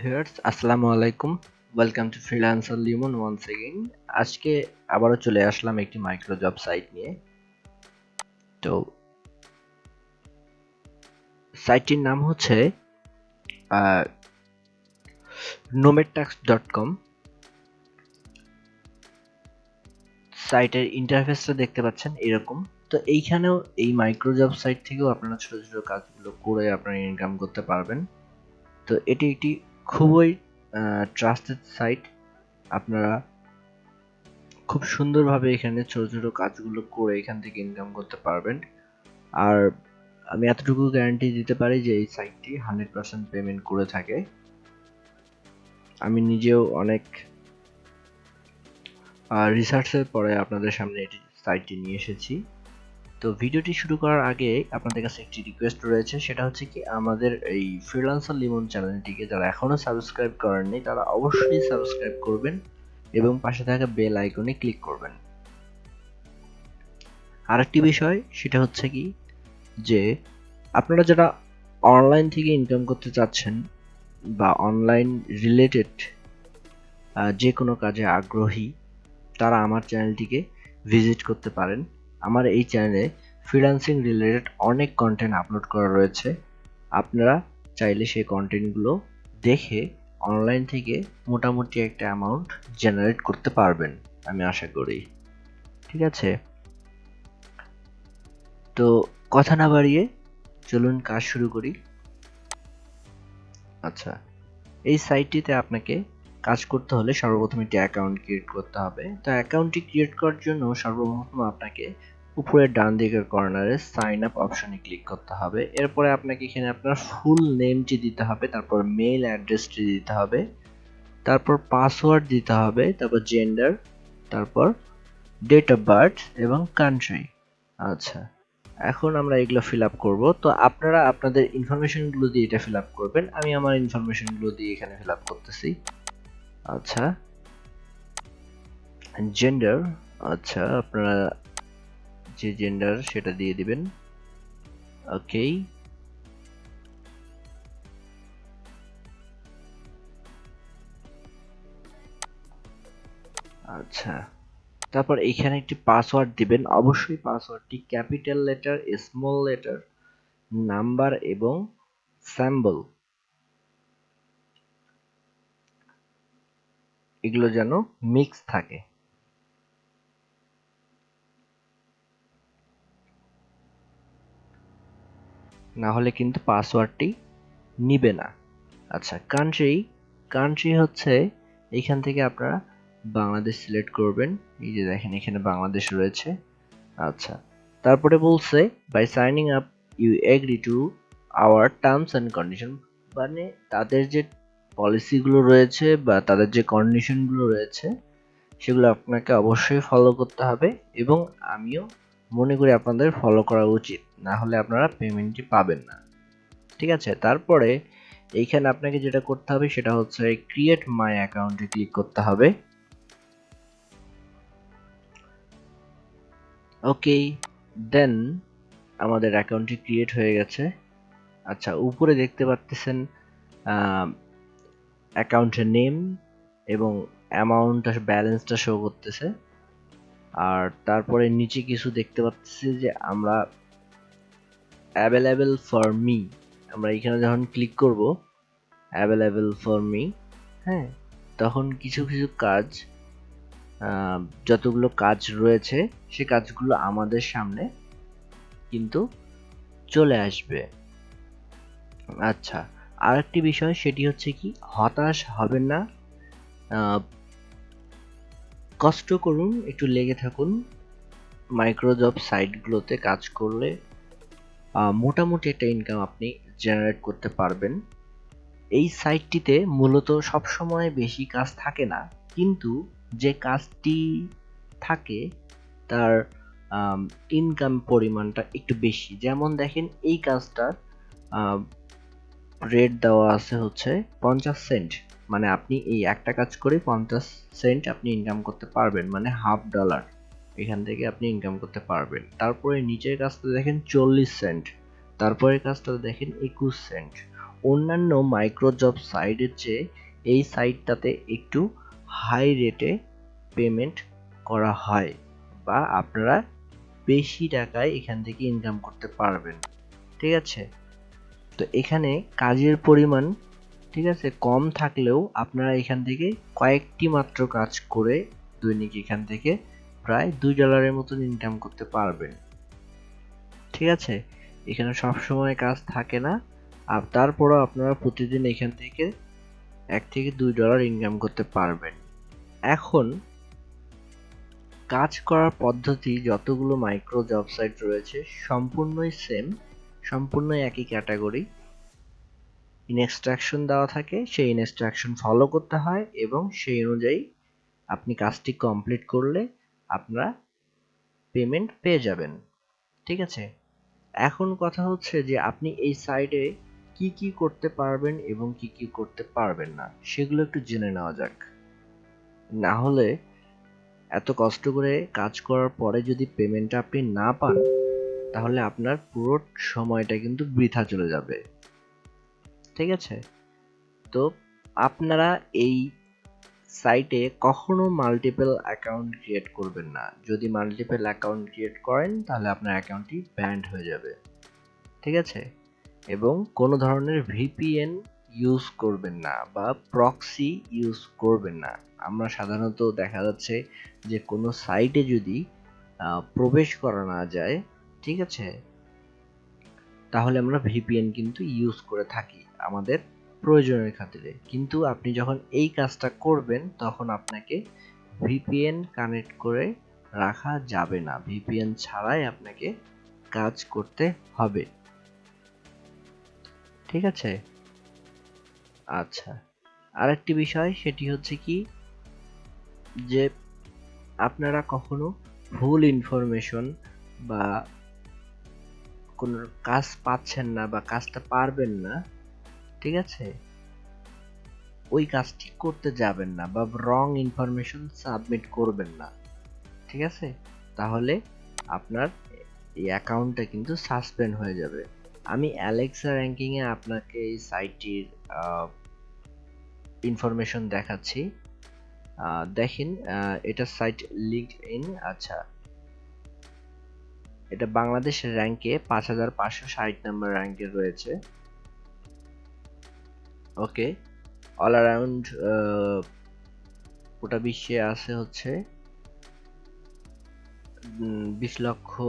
Viewers আসসালামু আলাইকুম। Welcome to freelancer Limon once again আজকে আবারও চলে আসলাম একটি মাইক্রো জব সাইট নিয়ে। তো সাইটটির নাম হচ্ছে নোমেটাক্স ডট কম সাইটের ইন্টারফেসটা দেখতে পাচ্ছেন, এরকম। তো এইখানেও এই মাইক্রো জব সাইট থেকেও আপনারা ছোট ছোট কাজগুলো করে আপনারা ইনকাম করতে পারবেন। তো এটি একটি খুবই ট্রাস্টেড সাইট আপনারা খুব সুন্দরভাবে এখানে ছোট ছোট কাজগুলো করে এখান থেকে ইনকাম করতে পারবেন। আর আমি এতটুকু গ্যারান্টি দিতে পারি যে এই সাইটটি হান্ড্রেড পার্সেন্ট পেমেন্ট করে থাকে। আমি নিজেও অনেক রিসার্চের পরে আপনাদের সামনে এটি সাইটটি নিয়ে এসেছি। তো ভিডিওটি শুরু করার আগে আপনাদের কাছে একটি রিকোয়েস্ট রয়েছে, সেটা হচ্ছে কি আমাদের এই ফ্রিলান্সার লিমন চ্যানেলটিকে যারা এখনও সাবস্ক্রাইব করেননি, তারা অবশ্যই সাবস্ক্রাইব করবেন এবং পাশে থাকা বেল আইকনে ক্লিক করবেন। আরেকটি বিষয়, সেটা হচ্ছে কি যে আপনারা যারা অনলাইন থেকে ইনকাম করতে চাচ্ছেন বা অনলাইন রিলেটেড যে কোনো কাজে আগ্রহী, তারা আমার চ্যানেলটিকে ভিজিট করতে পারেন। আমার এই চ্যানেলে ফ্রিল্যান্সিং রিলেটেড অনেক কন্টেন্ট আপলোড করা রয়েছে। আপনারা চাইলে সেই কন্টেন্টগুলো দেখে অনলাইন থেকে মোটামুটি একটা অ্যামাউন্ট জেনারেট করতে পারবেন, আমি আশা করি। ঠিক আছে? তো কথা না বাড়িয়ে চলুন কাজ শুরু করি। আচ্ছা এই সাইটটিতে আপনাকে কাজ করতে হলে সর্বপ্রথম একটি অ্যাকাউন্ট ক্রিয়েট করতে হবে। তো অ্যাকাউন্টটি ক্রিয়েট করার জন্য সর্বপ্রথম আপনাকে উপরের ডান দিকের কর্নারে সাইন আপ অপশনে ক্লিক করতে হবে। এরপরে আপনাকে এখানে আপনার ফুল নেমটি দিতে হবে, তারপর মেইল অ্যাড্রেসটি দিতে হবে, তারপর পাসওয়ার্ড দিতে হবে, তারপর জেন্ডার তারপর ডেট অফ বার্থ এবং কান্ট্রি আচ্ছা এখন আমরা এগুলো ফিল আপ করব। তো আপনারা আপনাদের ইনফরমেশনগুলো দিয়ে এটা ফিল আপ করবেন। আমি আমার ইনফরমেশনগুলো দিয়ে এখানে ফিল আপ করতেছি। আচ্ছা। জেন্ডার আচ্ছা আপনারা যে জেন্ডার সেটা দিয়ে দিবেন। ওকে আচ্ছা। তারপর এখানে একটি পাসওয়ার্ড দিবেন। অবশ্যই পাসওয়ার্ডটি capital letter small letter number এবং স্যাম্বল এগুলো যেন মিক্স থাকে। না হলে কিন্তু পাসওয়ার্ডটি নিবে না। আচ্ছা কান্ট্রি কান্ট্রি হচ্ছে এইখান থেকে আপনারা বাংলাদেশ সিলেক্ট করবেন। এই যে দেখেন, এখানে বাংলাদেশ রয়েছে। আচ্ছা তারপরে বলছে by signing up you agree to our terms and condition মানে তাদের যে পলিসিগুলো রয়েছে বা তাদের যে কন্ডিশনগুলো রয়েছে, সেগুলো আপনাকে অবশ্যই ফলো করতে হবে এবং আমিও মনে করি আপনাদের ফলো করা উচিত, না হলে আপনারা পেমেন্টটি পাবেন না। ঠিক আছে? তারপরে এইখানে আপনাকে যেটা করতে হবে সেটা হচ্ছে ক্রিয়েট মাই অ্যাকাউন্টে ক্লিক করতে হবে। ওকে দেন আমাদের অ্যাকাউন্টটি ক্রিয়েট হয়ে গেছে। আচ্ছা উপরে দেখতে পাচ্ছেন অ্যাকাউন্টের নেম এবং অ্যামাউন্টটা, ব্যালেন্সটা শো করতেছে। আর তারপরে নিচে কিছু দেখতে পাচ্ছি যে আমরা অ্যাভেলেবেল ফর মি আমরা এখানে যখন ক্লিক করব অ্যাভেলেবেল ফর মি হ্যাঁ তখন কিছু কিছু কাজ যতগুলো কাজ রয়েছে, সে কাজগুলো আমাদের সামনে কিন্তু চলে আসবে। আচ্ছা আরেকটি বিষয়, সেটি হচ্ছে কি, হতাশ হবেন না। কষ্ট করুন, একটু লেগে থাকুন। মাইক্রোজব সাইটগুলোতে কাজ করলে মোটামুটি একটা ইনকাম আপনি জেনারেট করতে পারবেন। এই সাইটটিতে মূলত সবসময় বেশি কাজ থাকে না, কিন্তু যে কাজটি থাকে, তার ইনকাম পরিমাণটা একটু বেশি। যেমন দেখেন, এই কাজটার রেট দেওয়া আছে হচ্ছে পঞ্চাশ সেন্ট মানে আপনি এই একটা কাজ করে পঞ্চাশ সেন্ট আপনি ইনকাম করতে পারবেন মানে হাফ ডলার এখান থেকে আপনি ইনকাম করতে পারবেন। তারপরে নিচের কাজটা দেখেন চল্লিশ সেন্ট তারপরে কাজটা দেখেন একুশ সেন্ট অন্যান্য মাইক্রোজব সাইটের চেয়ে এই সাইটটাতে একটু হাই রেটে পেমেন্ট করা হয় বা আপনারা বেশি টাকায় এখান থেকে ইনকাম করতে পারবেন। ঠিক আছে? তো এখানে কাজের পরিমাণ, ঠিক আছে, কম থাকলেও আপনারা এখান থেকে কয়েকটি মাত্র কাজ করে দৈনিক এখান থেকে প্রায় দুই ডলারের মতন ইনকাম করতে পারবেন। ঠিক আছে? এখানে সব সময় কাজ থাকে না। আর তারপরও আপনারা প্রতিদিন এখান থেকে এক থেকে দুই ডলার ইনকাম করতে পারবেন। এখন কাজ করার পদ্ধতি, যতগুলো মাইক্রো জব রয়েছে, সম্পূর্ণই সেম সম্পূর্ণই একই ক্যাটাগরি। ইনস্ট্রাকশন দেওয়া থাকে, সেই ইনস্ট্রাকশন ফলো করতে হয় এবং সেই অনুযায়ী আপনি কাজটি কমপ্লিট করলে আপনারা পেমেন্ট পেয়ে যাবেন। ঠিক আছে? এখন কথা হচ্ছে যে আপনি এই সাইডে কি কি করতে পারবেন এবং কি কি করতে পারবেন না, সেগুলো একটু জেনে নেওয়া যাক। না হলে এত কষ্ট করে কাজ করার পরে যদি পেমেন্টটা আপনি না পান তাহলে আপনার পুরো সময়টা কিন্তু বৃথা চলে যাবে। ঠিক আছে? তো আপনারা এই সাইটে কখনো মাল্টিপল অ্যাকাউন্ট ক্রিয়েট করবেন না। যদি মাল্টিপল অ্যাকাউন্ট ক্রিয়েট করেন, তাহলে আপনার অ্যাকাউন্টটি ব্যান্ড হয়ে যাবে। ঠিক আছে? এবং কোনো ধরনের ভিপিএন ইউজ করবেন না বা প্রক্সি ইউজ করবেন না। আমরা সাধারণত দেখা যাচ্ছে যে কোনো সাইটে যদি প্রবেশ করা না যায় ঠিক আছে? তাহলে আমরা ভিপিএন কিন্তু ইউজ করে থাকি আমাদের প্রয়োজনের খাতিরে। কিন্তু আপনি যখন এই কাজটা করবেন, তখন আপনাকে ভিপিএন কানেক্ট করে রাখা যাবে না। ভিপিএন ছাড়াই আপনাকে কাজ করতে হবে। ঠিক আছে? আচ্ছা। আরেকটি বিষয়, সেটি হচ্ছে কি যে আপনারা কখনো ভুল ইনফরমেশন বা কোনো কাজ পাচ্ছেন না বা কাজটা পারবেন না, ঠিক আছে? ওই কাজটি করতে যাবেন না বা রং ইনফরমেশন সাবমিট করবেন না, ঠিক আছে? তাহলে আপনার এই অ্যাকাউন্টটা কিন্তু সাসপেন্ড হয়ে যাবে। আমি অ্যালেক্সা র্যাঙ্কিংয়ে আপনাকে এই সাইটটির ইনফরমেশন দেখাচ্ছি। দেখেন এটা সাইট লিঙ্ক ইন আচ্ছা। এটা বাংলাদেশ র্যাঙ্কে পাঁচ হাজার পাঁচশো ষাট নম্বর র্যাঙ্কে রয়েছে। ওকে অল অ্যারাউন্ড গোটা বিশ্বে আছে হচ্ছে বিশ লক্ষ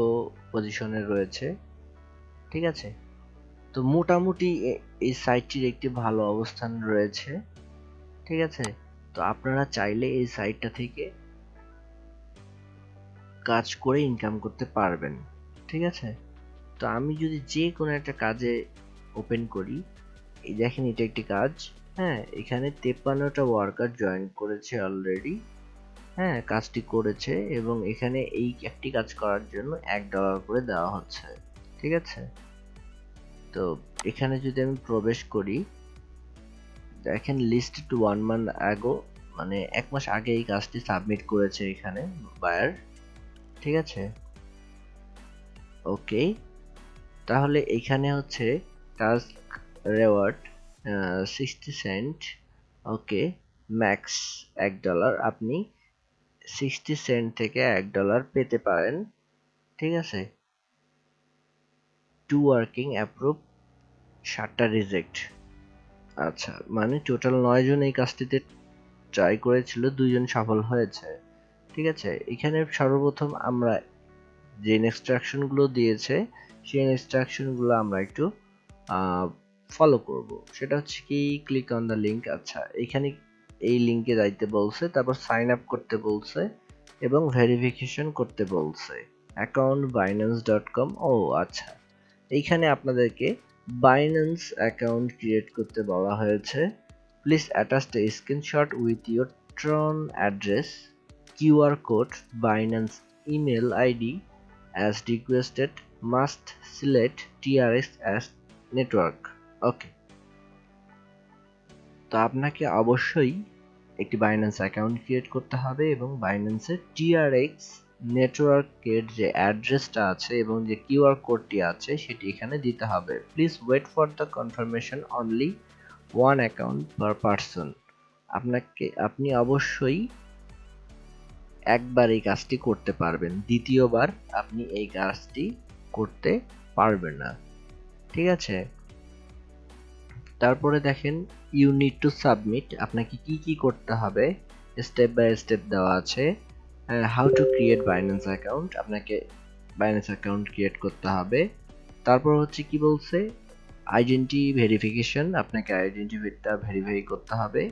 পজিশনে রয়েছে। ঠিক আছে? তো মোটামুটি এই সাইটটির একটি ভালো অবস্থান রয়েছে। ঠিক আছে? তো আপনারা চাইলে এই সাইটটা থেকে কাজ করে ইনকাম করতে পারবেন। ঠিক আছে? তো আমি যদি যে কোনো একটা কাজে ওপেন করি, এই দেখেন এটা একটি কাজ হ্যাঁ এখানে তেপ্পান্নটা ওয়ার্কার জয়েন করেছে অলরেডি হ্যাঁ কাজটি করেছে এবং এখানে এই একটি কাজ করার জন্য এক ডলার করে দেওয়া হচ্ছে, ঠিক আছে? তো এখানে যদি আমি প্রবেশ করি, দেখেন লিস্ট টু ওয়ান মান্থ আগো মানে এক মাস আগে এই কাজটি সাবমিট করেছে এখানে বায়ার ঠিক আছে? ওকে। তাহলে এখানে হচ্ছে task reward sixty cent okay max এক ডলার আপনি সিক্সটি সেন্ট থেকে এক ডলার পেতে পারেন, ঠিক আছে? টু ওয়ার্কিং অ্যাপ্রুভ সাতটা রিজেক্ট আচ্ছা মানে টোটাল নয় জন এই কাজটিতে ট্রাই করেছিল, দুইজন সফল হয়েছে, ঠিক আছে? এখানে সর্বপ্রথম আমরা যে ইনস্ট্রাকশনগুলো দিয়েছে, সেই ইনস্ট্রাকশনগুলো আমরা একটু ফলো করব। সেটা হচ্ছে কি ক্লিক অন দ্য লিঙ্ক আচ্ছা এখানে এই লিঙ্কে যাইতে বলছে, তারপর সাইন আপ করতে বলছে এবং ভেরিফিকেশন করতে বলছে। অ্যাকাউন্ট বাইন্যান্স ডট কম ও আচ্ছা। এইখানে আপনাদেরকে বাইন্যান্স অ্যাকাউন্ট ক্রিয়েট করতে বলা হয়েছে। Please attach a screenshot with your Tron address QR code Binance email ID as requested must select TRS as network okay তো আপনাকে অবশ্যই একটি বাইন্যান্স অ্যাকাউন্ট ক্রিয়েট করতে হবে এবং বাইন্যান্সের টিআরএক্স নেটওয়ার্কের যে অ্যাড্রেসটা আছে এবং যে কিউআর কোডটি আছে, সেটি এখানে দিতে হবে। Please wait for the confirmation only one account per person আপনাকে, আপনি অবশ্যই একবার এই কাজটি করতে পারবেন, দ্বিতীয়বার আপনি এই কাজটি করতে পারবেন না। ঠিক আছে? তারপরে দেখেন ইউ নিড টু সাবমিট আপনাকে কি কি করতে হবে? স্টেপ বাই স্টেপ দেওয়া আছে। How to create Binance account আপনাকে বাইন্যান্স অ্যাকাউন্ট ক্রিয়েট করতে হবে। তারপর হচ্ছে কি বলছে? আইডেন্টি ভেরিফিকেশন আপনাকে আইডেন্টিটিটা ভেরিফাই করতে হবে।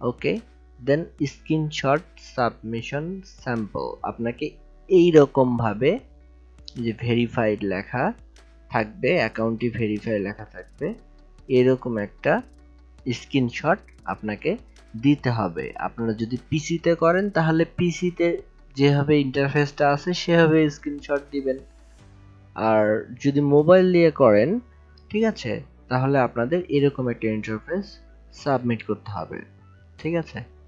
Okay then screenshot submission sample. আপনাকে এই ভাবে যে ভেরিফাইড লেখা থাকবে, অ্যাকাউন্টটি ভেরিফাই লেখা থাকবে, এরকম একটা স্ক্রিনশট আপনাকে দিতে হবে। আপনারা যদি পিসিতে করেন, তাহলে পিসিতে যেভাবে ইন্টারফেসটা আছে, সেভাবে স্ক্রিনশট দিবেন। আর যদি মোবাইল দিয়ে করেন, ঠিক আছে? তাহলে আপনাদের এরকম একটা ইন্টারফেস সাবমিট করতে হবে। ঠিক আছে?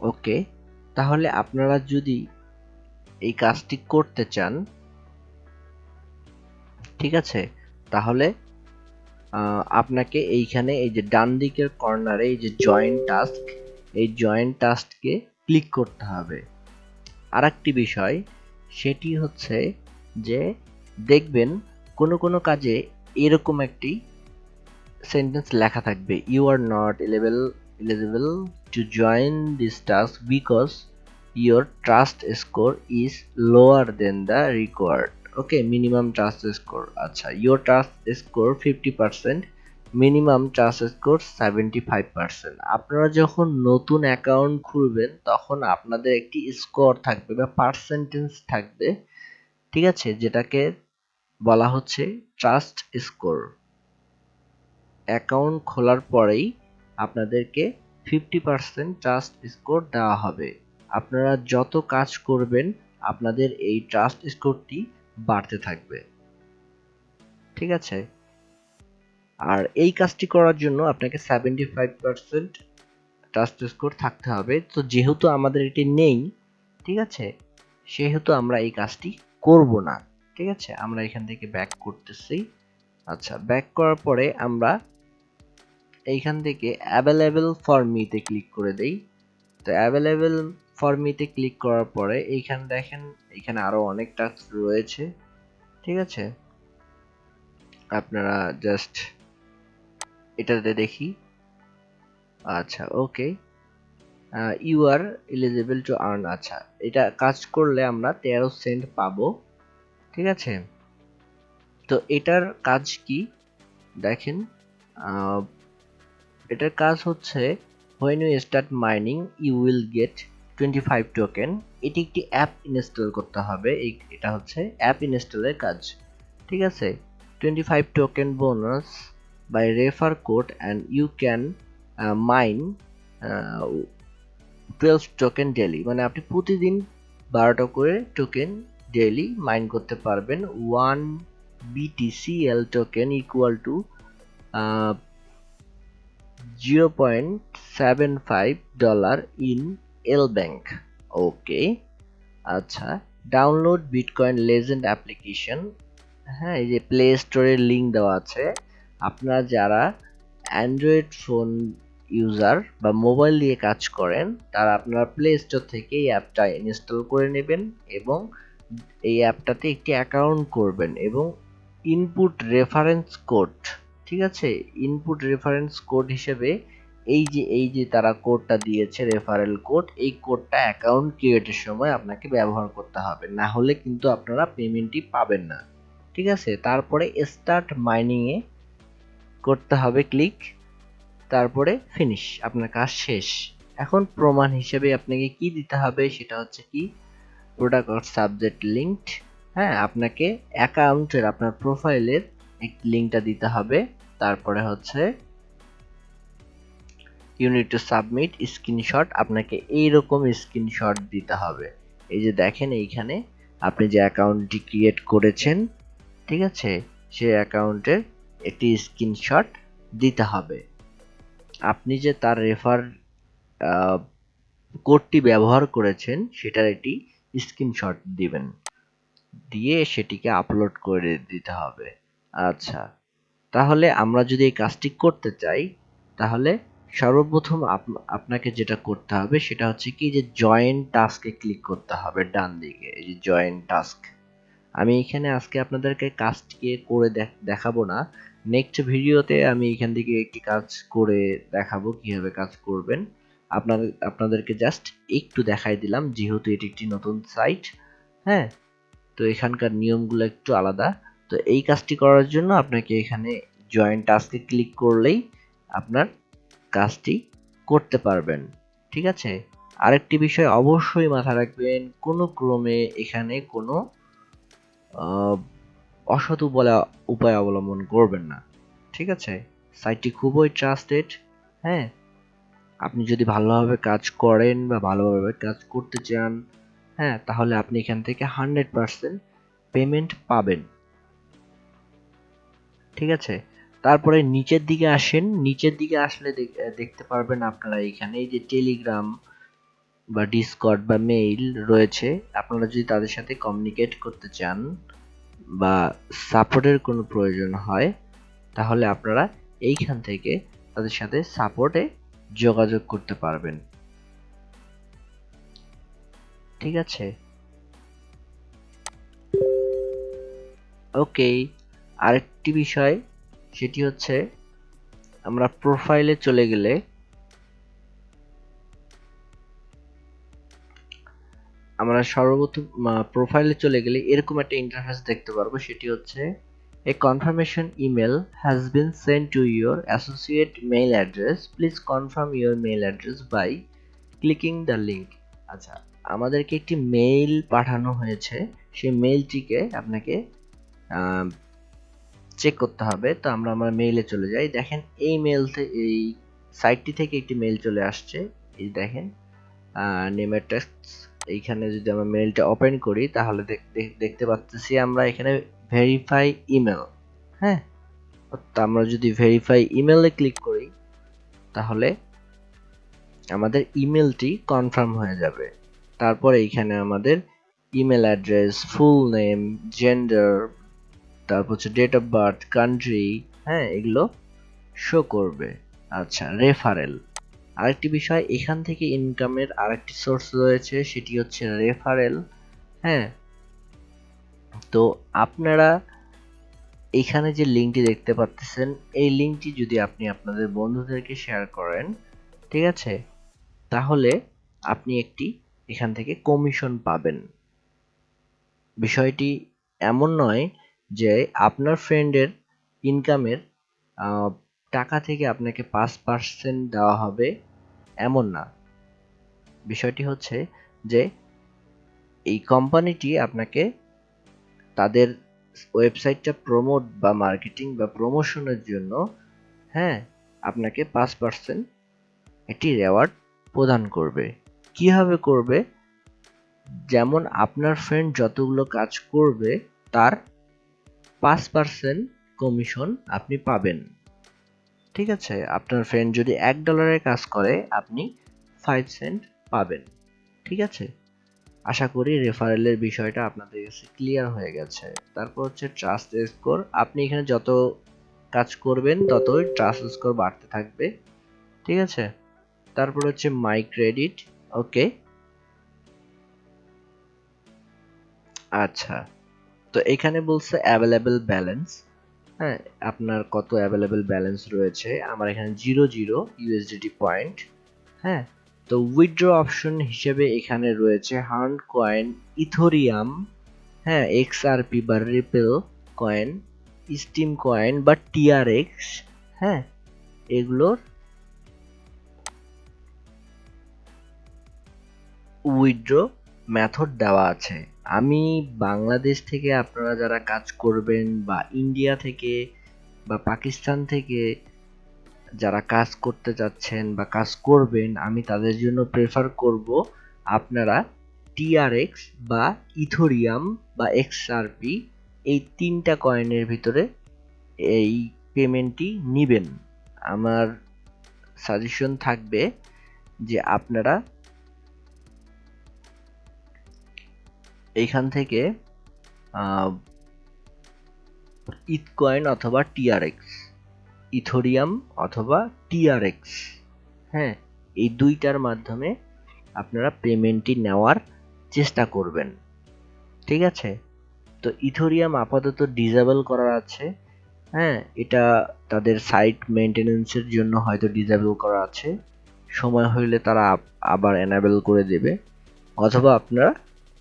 ওকে, তাহলে আপনারা যদি এই কাজটি করতে চান, ঠিক আছে? তাহলে আপনাকে এইখানে এই যে ডান দিকের কর্নারে এই যে জয়েন্ট টাস্ক এই জয়েন্ট টাস্ককে ক্লিক করতে হবে। আর একটি বিষয়, সেটি হচ্ছে যে দেখবেন কোনো কোনো কাজে এরকম একটি সেন্টেন্স লেখা থাকবে you are not eligible eligible to join this task because your trust score is lower than the required okay minimum trust score আচ্ছা your trust score fifty percent minimum trust score seventy five percent আপনারা যখন নতুন account খুলবেন, তখন আপনাদের একটি score থাকবে বা পার্সেন্টেজ থাকবে, ঠিক আছে? যেটাকে বলা হচ্ছে ট্রাস্ট স্কোর অ্যাকাউন্ট খোলার পরেই আপনাদেরকে ফিফটি পার্সেন্ট ট্রাস্ট স্কোর দেওয়া হবে। আপনারা যত কাজ করবেন, আপনাদের এই ট্রাস্ট স্কোরটি বাড়তে থাকবে। ঠিক আছে? আর এই কাজটি করার জন্য আপনাকে seventy five percent trust score থাকতে হবে। তো যেহেতু আমাদের এটি নেই, ঠিক আছে? সেহেতু আমরা এই কাজটি করব না। ঠিক আছে? আমরা এখান থেকে ব্যাক করতেছি। আচ্ছা ব্যাক করার পরে আমরা এইখান থেকে অ্যাভেলেবেল ফর মিতে ক্লিক করে দেই। তো অ্যাভেলেবেল ফর মিতে ক্লিক করার পরে এইখানে দেখেন এখানে আরও অনেক টাস্ক রয়েছে, ঠিক আছে? আপনারা জাস্ট এটাতে দেখি। আচ্ছা okay you are eligible to earn আচ্ছা এটা কাজ করলে আমরা তেরো সেন্ট পাবো, ঠিক আছে? তো এটার কাজ কি? দেখেন এটার কাজ হচ্ছে when you start mining you will get twenty five token এটি একটি অ্যাপ ইনস্টল করতে হবে, এই, এটা হচ্ছে অ্যাপ ইনস্টলের কাজ। ঠিক আছে? Twenty five token bonus by refer code and you can mine twelve token daily মানে আপনি প্রতিদিন বারোটা করে টোকেন ডেলি মাইন করতে পারবেন। One BTCL token equal to zero point seven five dollar in L bank okay আচ্ছা download Bitcoin legend application হ্যাঁ এই যে প্লে স্টোরের লিঙ্ক দেওয়া আছে। আপনারা যারা অ্যান্ড্রয়েড ফোন ইউজার বা মোবাইল দিয়ে কাজ করেন, তারা আপনারা প্লে স্টোর থেকে এই অ্যাপটা ইনস্টল করে নেবেন এবং এই অ্যাপটাতে একটি অ্যাকাউন্ট করবেন এবং ইনপুট রেফারেন্স কোড ঠিক আছে? ইনপুট রেফারেন্স কোড হিসেবে এই যে এই যে তারা কোডটা দিয়েছে রেফারেল কোড এই কোডটা অ্যাকাউন্ট ক্রিয়েটের সময় আপনাকে ব্যবহার করতে হবে। না হলে কিন্তু আপনারা পেমেন্টটি পাবেন না। ঠিক আছে? তারপরে স্টার্ট মাইনিংয়ে করতে হবে ক্লিক তারপরে ফিনিশ আপনার কাজ শেষ। এখন প্রমাণ হিসেবে আপনাকে কি দিতে হবে? সেটা হচ্ছে কি? প্রোডাক্ট সাবজেক্ট লিঙ্কড হ্যাঁ? আপনাকে অ্যাকাউন্টের আপনার প্রোফাইলের একটি লিঙ্কটা দিতে হবে। তারপরে হচ্ছে ইউনিট টু সাবমিট স্ক্রিনশট আপনাকে এইরকম স্ক্রিনশট দিতে হবে। এই যে দেখেন এইখানে আপনি যে অ্যাকাউন্টটি ক্রিয়েট করেছেন, ঠিক আছে? সেই অ্যাকাউন্টের একটি স্ক্রিনশট দিতে হবে। আপনি যে তার রেফার কোডটি ব্যবহার করেছেন, সেটার একটি স্ক্রিনশট দিবেন। দিয়ে সেটিকে আপলোড করে দিতে হবে। আচ্ছা। তাহলে আমরা যদি এই কাজটি করতে চাই, তাহলে সর্বপ্রথম আপনাকে যেটা করতে হবে সেটা হচ্ছে কি যে জয়েন টাস্কে ক্লিক করতে হবে ডান দিকে। এই যে জয়েন টাস্ক আমি এখানে আজকে আপনাদেরকে কাজটিকে করে দেখাবো না। নেক্সট ভিডিওতে আমি এখান থেকে একটি কাজ করে দেখাবো, কীভাবে কাজ করবেন। আপনাদের আপনাদেরকে জাস্ট একটু দেখাই দিলাম, যেহেতু এটি একটি নতুন সাইট হ্যাঁ? তো এখানকার নিয়মগুলো একটু আলাদা। তো এই কাজটি করার জন্য আপনাকে এখানে জয়েন টাস্কে ক্লিক করলেই আপনার কাজটি করতে পারবেন, ঠিক আছে? আরেকটি বিষয় অবশ্যই মাথায় রাখবেন, কোনো ক্রমে এখানে কোনো অসৎ উপায় অবলম্বন করবেন না, ঠিক আছে? সাইটটি খুবই ট্রাস্টেড হ্যাঁ? আপনি যদি ভালোভাবে কাজ করেন বা ভালোভাবে কাজ করতে চান হ্যাঁ তাহলে আপনি এখান থেকে হান্ড্রেড পারসেন্ট পেমেন্ট পাবেন। ঠিক আছে? তারপরে নিচের দিকে আসেন। নিচের দিকে আসলে দেখতে পারবেন আপনারা এখানে এই যে টেলিগ্রাম বা ডিসকর্ড বা মেইল রয়েছে। আপনারা যদি তাদের সাথে কমিউনিকেট করতে চান বা সাপোর্টের কোনো প্রয়োজন হয়, তাহলে আপনারা এইখান থেকে তাদের সাথে সাপোর্টে যোগাযোগ করতে পারবেন। ঠিক আছে? ওকে আরেকটি বিষয়, সেটি হচ্ছে আমরা প্রোফাইলে চলে গেলে আমরা সর্বপ্রথম প্রোফাইলে চলে গেলে এরকম একটা ইন্টারফেস দেখতে পারব, সেটি হচ্ছে a confirmation email has been send to your associate mail address please confirm your mail address by clicking the link আচ্ছা আমাদেরকে একটি মেইল পাঠানো হয়েছে, সেই মেইলটিকে আপনাকে চেক করতে হবে। তো আমরা আমার মেইলে চলে যাই। দেখেন, এই মেল এই সাইটটি থেকে একটি মেইল চলে আসছে। এই দেখেন নেমের টেক্সট এইখানে যদি আমরা মেইলটা ওপেন করি, তাহলে দেখতে পাচ্ছি আমরা এখানে ভেরিফাই ইমেল হ্যাঁ? আমরা যদি ভেরিফাই ইমেলে ক্লিক করি, তাহলে আমাদের ইমেলটি কনফার্ম হয়ে যাবে। তারপর এইখানে আমাদের email address full name gender তারপর হচ্ছে ডেট অফ বার্থ কান্ট্রি হ্যাঁ এগুলো শো করবে। আচ্ছা রেফারেল আরেকটি বিষয়, এখান থেকে ইনকামের আরেকটি সোর্স রয়েছে, সেটি হচ্ছে রেফারেল হ্যাঁ। তো আপনারা এখানে যে লিঙ্কটি দেখতে পাচ্ছেন, এই লিঙ্কটি যদি আপনি আপনাদের বন্ধুদেরকে শেয়ার করেন, ঠিক আছে? তাহলে আপনি একটি এখান থেকে কমিশন পাবেন। বিষয়টি এমন নয় যে আপনার ফ্রেন্ডের ইনকামের টাকা থেকে আপনাকে পাঁচ পার্সেন্ট দেওয়া হবে এমন না। বিষয়টি হচ্ছে যে এই কোম্পানিটি আপনাকে তাদের ওয়েবসাইটটা প্রমোট বা মার্কেটিং বা প্রমোশনের জন্য হ্যাঁ আপনাকে পাঁচ পার্সেন্ট একটি রেওয়ার্ড প্রদান করবে। কীভাবে করবে? যেমন আপনার ফ্রেন্ড যতগুলো কাজ করবে, তার পাঁচ পার্সেন্ট কমিশন আপনি পাবেন। ঠিক আছে, আপনার ফ্রেন্ড যদি এক ডলারের কাজ করে, আপনি ফাইভ সেন্ট পাবেন। ঠিক আছে? আশা করি রেফারেলের বিষয়টা আপনাদের কাছে ক্লিয়ার হয়ে গেছে। তারপর হচ্ছে ট্রাস্ট স্কোর আপনি এখানে যত কাজ করবেন, ততই ট্রাস্ট স্কোর বাড়তে থাকবে। ঠিক আছে? তারপর হচ্ছে মাই ক্রেডিট ওকে আচ্ছা। তো এখানে বলছে অ্যাভেলেবেল ব্যালেন্স হ্যাঁ আপনার কত অ্যাভেলেবেল ব্যালেন্স রয়েছে? আমার এখানে জিরো জিরো ইউএসডিটি পয়েন্ট হ্যাঁ তো উইথড্র অপশন হিসেবে এখানে রয়েছে হার্ন কয়েন ইথোরিয়াম হ্যাঁ এক্সআরপি বা রিপেল কয়েন স্টিম কয়েন বা টিআরএক্স হ্যাঁ এগুলোর উইথড্র মেথড দেওয়া আছে। আমি বাংলাদেশ থেকে আপনারা যারা কাজ করবেন বা ইন্ডিয়া থেকে বা পাকিস্তান থেকে যারা কাজ করতে যাচ্ছেন বা কাজ করবেন, আমি তাদের জন্য প্রেফার করব আপনারা টিআরএক্স বা ইথোরিয়াম বা এক্সআরপি এই তিনটা কয়েনের ভিতরে এই পেমেন্টটি নেবেন। আমার সাজেশন থাকবে যে আপনারা এইখান থেকে ইথকয়েন অথবা টিআরএক্স ইথোরিয়াম অথবা টিআরএক্স হ্যাঁ এই দুইটার মাধ্যমে আপনারা পেমেন্টটি নেওয়ার চেষ্টা করবেন। ঠিক আছে? তো ইথোরিয়াম আপাতত ডিজেবল করা আছে হ্যাঁ এটা তাদের সাইট মেনটেনেন্সের জন্য হয়তো ডিজেবল করা আছে। সময় হইলে তারা আবার এনাবেল করে দেবে। অথবা আপনারা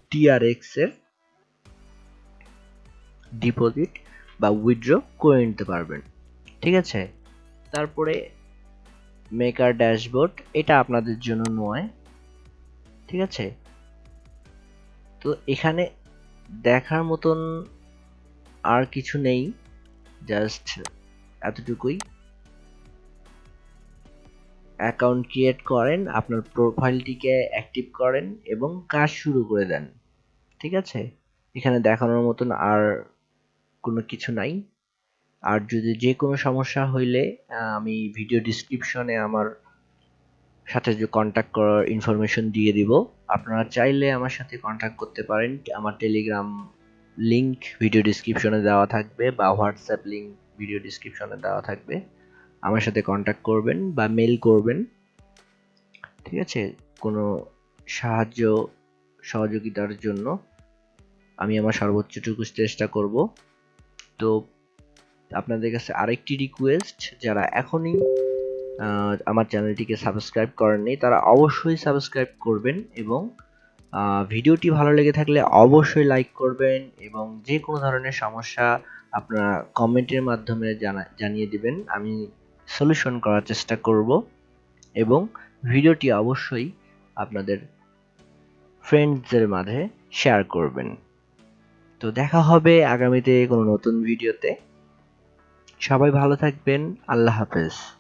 টিআরএক্স এর ডিপোজিট বা উইথড্র করে নিতে পারবেন। ঠিক আছে? তারপরে মেকার ড্যাশবোর্ড এটা আপনাদের জন্য নয়। ঠিক আছে? তো এখানে দেখার মতন আর কিছু নেই। জাস্ট এতটুকুই। অ্যাকাউন্ট ক্রিয়েট করেন, আপনার প্রোফাইলটিকে অ্যাক্টিভ করেন এবং কাজ শুরু করে দেন। ঠিক আছে? এখানে দেখানোর মতন আর কোনো কিছু নাই। আর যদি যে কোনো সমস্যা হইলে আমি ভিডিও ডিসক্রিপশনে আমার সাথে যে কন্ট্যাক্ট করার ইনফরমেশন দিয়ে দিব। আপনারা চাইলে আমার সাথে কন্ট্যাক্ট করতে পারেন। আমার টেলিগ্রাম লিংক ভিডিও ডিসক্রিপশনে দেওয়া থাকবে বা হোয়াটসঅ্যাপ লিংক ভিডিও ডিসক্রিপশনে দেওয়া থাকবে। আমার সাথে কন্ট্যাক্ট করবেন বা মেল করবেন। ঠিক আছে? কোনো সাহায্য, সহযোগিতার জন্য আমি আমার সর্বোচ্চটুকু চেষ্টা করব। তো আপনাদের কাছে আরেকটি রিকোয়েস্ট যারা এখনই আমার চ্যানেলটিকে সাবস্ক্রাইব করেননি তারা অবশ্যই সাবস্ক্রাইব করবেন এবং ভিডিওটি ভালো লেগে থাকলে অবশ্যই লাইক করবেন এবং যে কোনো ধরনের সমস্যা আপনারা কমেন্টের মাধ্যমে জানা, জানিয়ে দিবেন। আমি সলিউশন করার চেষ্টা করব এবং ভিডিওটি অবশ্যই আপনাদের ফ্রেন্ডসদের মাঝে শেয়ার করবেন। তো দেখা হবে আগামীতে কোনো নতুন ভিডিওতে। সবাই ভালো থাকবেন। আল্লাহ হাফেজ।